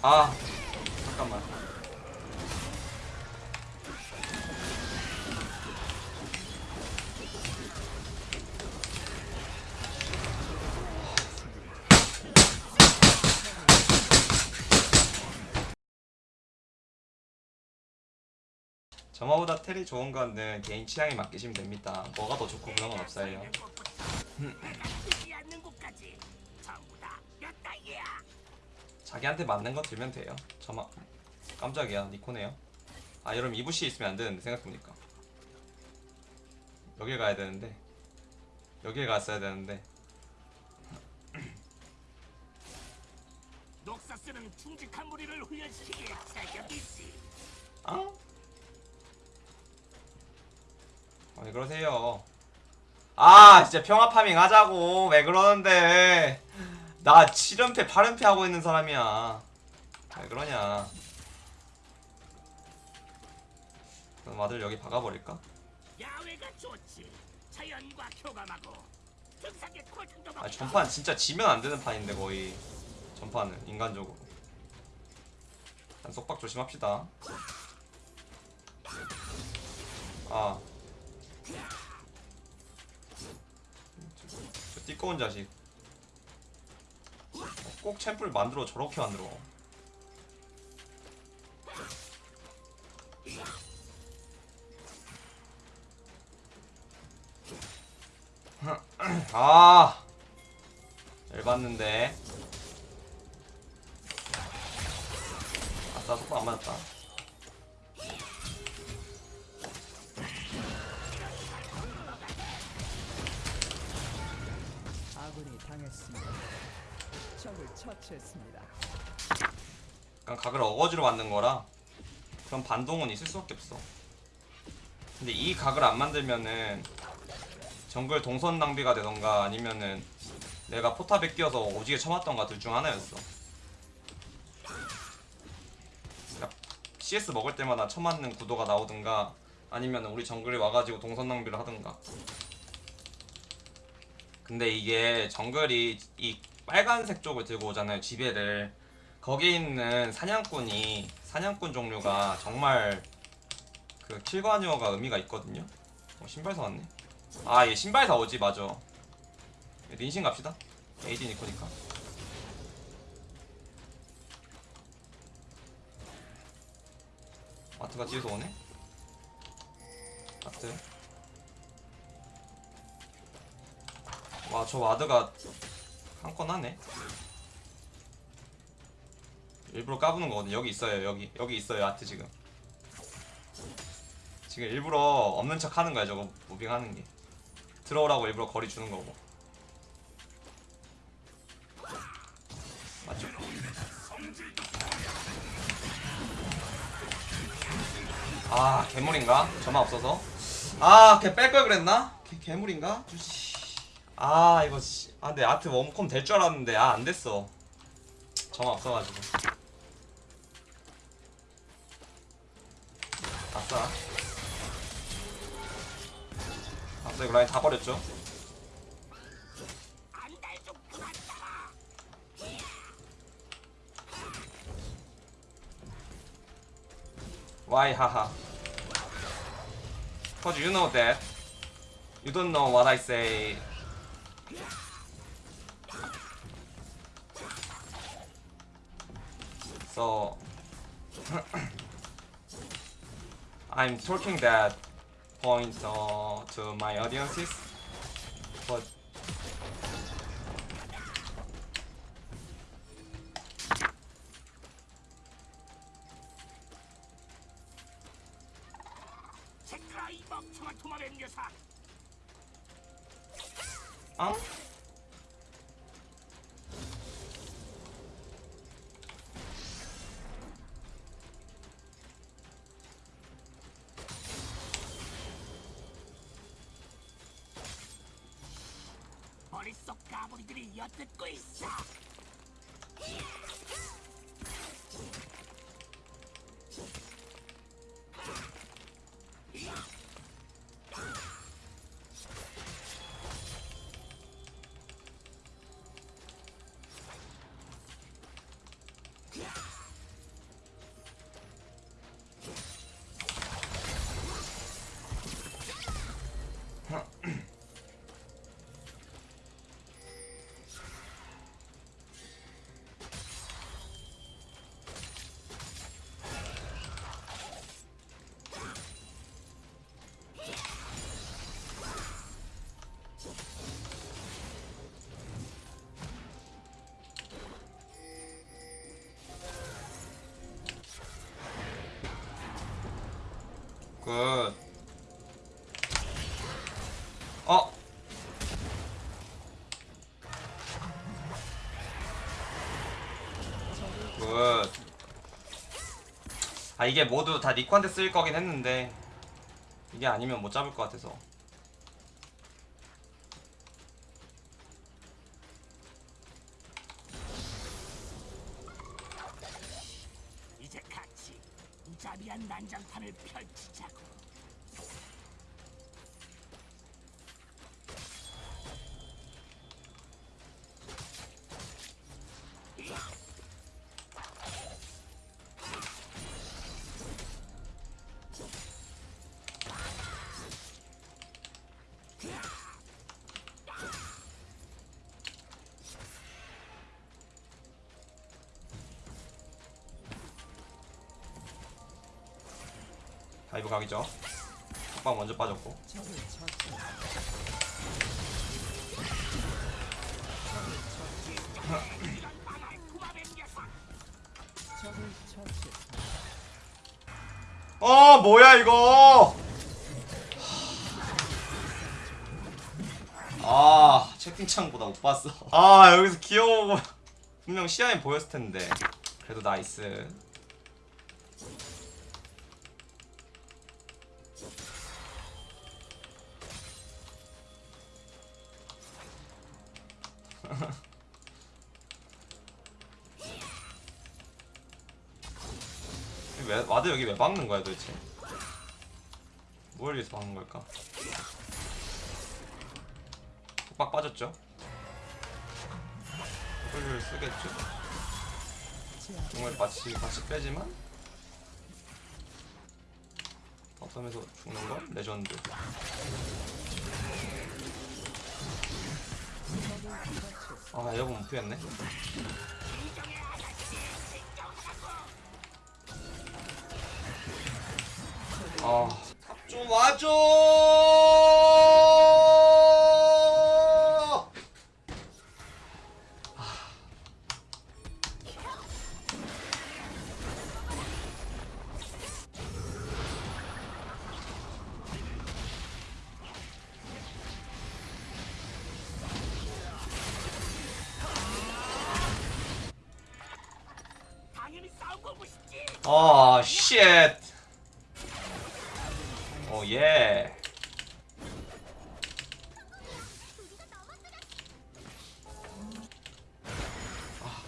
아 잠깐만 점화보다 텔이 좋은 거는 개인 취향에 맡기시면 됩니다 뭐가 더 좋고 그런 건 없어요 자기한테 맞는 거 들면 돼요. 점화 깜짝이야. 니코네요. 아 여러분 이부시 있으면 안 되는데 생각해보니까. 여길 가야 되는데. 여길 갔어야 되는데. 녹사스는 충직한 무리를 훈련시키기에 자격이 있지. 아? 아, 왜 그러세요? 아 진짜 평화 파밍 하자고. 왜 그러는데 나 7연패 8연패 하고 있는 사람이야. 왜 그러냐. 그럼 아들 여기 박아버릴까? 아 전판 진짜 지면 안 되는 판인데 거의. 전판은 인간적으로. 일단 속박 조심합시다. 아. 저 띠꺼운 자식. 어, 꼭 챔프를 만들어 저렇게 만들어. 아 열받는데. 아싸 속도 안 맞았다. 당했습니다. 적을 처치했습니다. 그냥 각을 어거지로 만든 거라 그럼 반동은 있을 수밖에 없어. 근데 이 각을 안 만들면은 정글 동선 낭비가 되던가 아니면은 내가 포탑에 끼어서 오지게 쳐맞던가 둘 중 하나였어. CS 먹을 때마다 쳐맞는 구도가 나오든가 아니면 우리 정글이 와가지고 동선 낭비를 하든가. 근데 이게 정글이 이 빨간색 쪽을 들고 오잖아요 지배를. 거기 있는 사냥꾼이 사냥꾼 종류가 정말 그 킬과니어가 의미가 있거든요. 어, 신발 사왔네. 아얘 신발 사오지 맞아. 린신 갑시다. AD 니코니까 마트가 뒤에서 오네? 마트. 와 저 ward가 한 건 하네. 일부러 까부는 거거든. 여기 있어요 여기. 여기 있어요 아트 지금. 지금 일부러 없는 척 하는 거야 저거. moving 하는 게. 들어오라고 일부러 거리 주는 거고. 맞죠? 아 괴물인가? 저만 없어서? 아걔 뺄 걸 그랬나? 걔 괴물인가? 주시 아 이거 씨. 아 근데 아트 웜콤 될줄 알았는데 아 안됐어. 저만 없어가지고. 아싸. 아싸 이거 라인 다 버렸죠. Why haha. Cause you know that. You don't know what I say So I'm talking that point uh, to my audiences but 어? 머릿속 까불이들이 엿듣고 있어. 굿. 어. 굿. 아 이게 모두 다 니코한테 쓰일 거긴 했는데 이게 아니면 못 잡을 것 같아서. 이제 같이 난장판을 펼치자고. 다이브 각이죠. 톡방 먼저 빠졌고. 어 뭐야 이거? 아 채팅창보다 못 봤어. 아 여기서 귀여워. 분명 시야에 보였을 텐데. 그래도 나이스 왜 와드 여기 왜 박는 거야 도대체 뭘 위해서 박는 걸까? 빡 빠졌죠? W를 쓰겠죠? 정말 같이 같이 빼지만 바텀에서 죽는 건 레전드 아못 피했네. 아좀 와줘 아 쉣. 오 예. 아,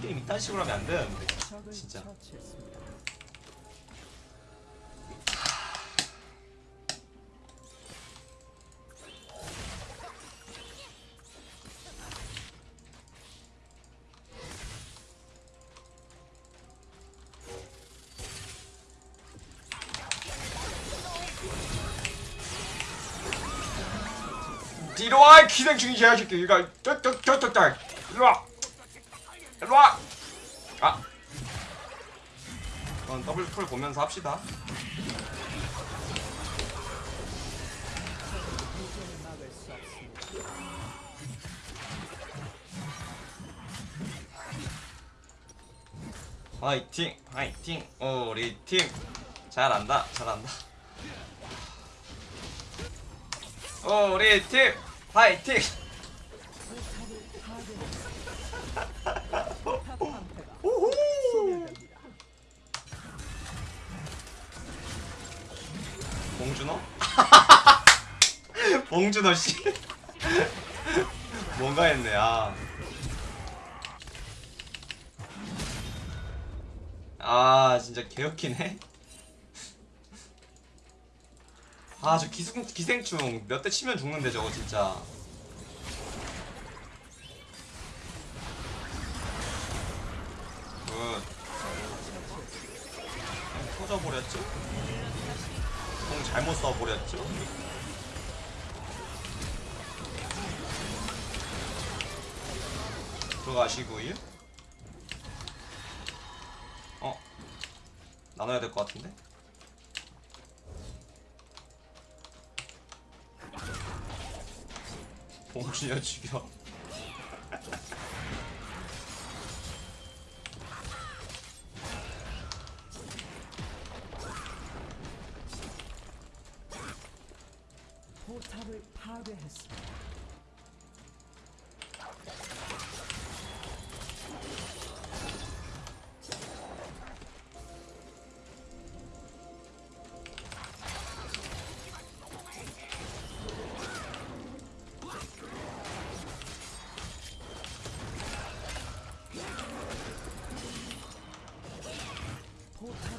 게임 이딴 식으로 하면 안 되는데. 진짜. 뒤로 와 기생 중이 제야 새끼 이거 쩍쩍쩍쩍쩍 일로 와. 일로 와. 아. 그건 더블 풀 보면서 합시다. 화이팅 화이팅. 우리 팀. 잘한다 잘한다 우리 팀 소멸됩니다. 봉준호 봉준호 씨 뭔가 했네 아. 아 진짜 개웃기네 아 저 기생, 기생충. 몇 대 치면 죽는데 저거 진짜. 굿. 터져버렸죠? 공 잘못 써버렸죠? 들어가시고요 어? 나눠야 될 것 같은데 봉준이야 죽여 포탑을 파괴했습니다.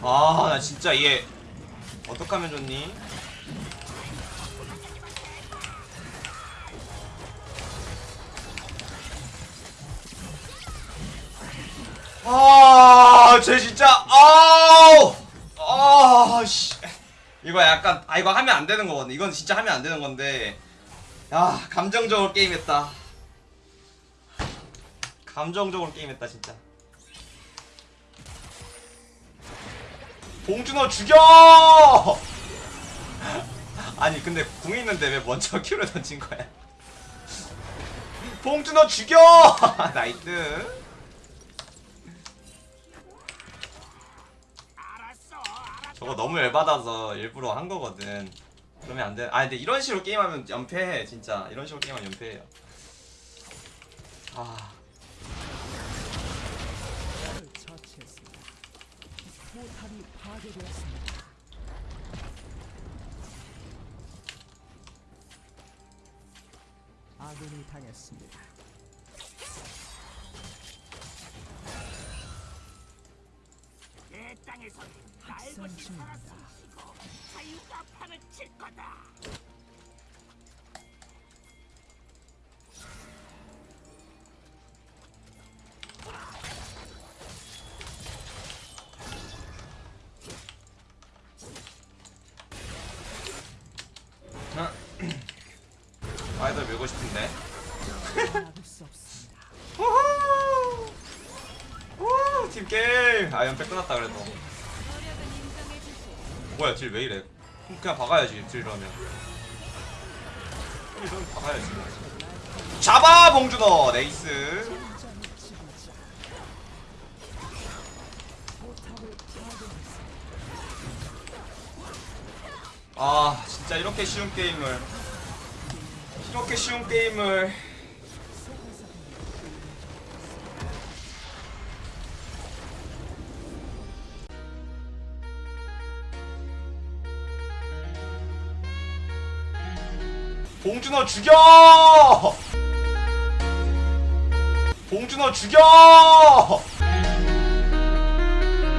아 나 진짜 얘 어떡하면 좋니? 아, 쟤 진짜 아우, 아, 씨, 이거 약간 아 이거 하면 안 되는 거거든. 이건 진짜 하면 안 되는 건데, 야 감정적으로 게임했다. 감정적으로 게임했다 진짜. 봉준호 죽여! 아니 근데 궁 있는데 왜 먼저 큐를 던진 거야? 봉준호 죽여! 나이트. 저거 너무 열받아서 일부러 한 거거든. 그러면 안 돼. 아 근데 이런 식으로 게임하면 연패해 진짜. 이런 식으로 게임하면 연패해요. 아 을 처치했습니다. 포탑이 파괴되었습니다. 아군이 당했습니다. 내 땅에서 날 것이 학살 중입니다. 살았으시고 자유가 판을 칠 거다. 아이돌 밀고 싶은데. 막을 수 없습니다. 우후! 우! 팀 게임. 아 연패 끝났다 그래도. 뭐야 딜왜 이래? 그냥 박아야지 딜 이러면. 박아야지. 잡아 봉준호 네이스. 아 진짜 이렇게 쉬운 게임을 이렇게 쉬운 게임을 봉준호 죽여! 봉준호 죽여!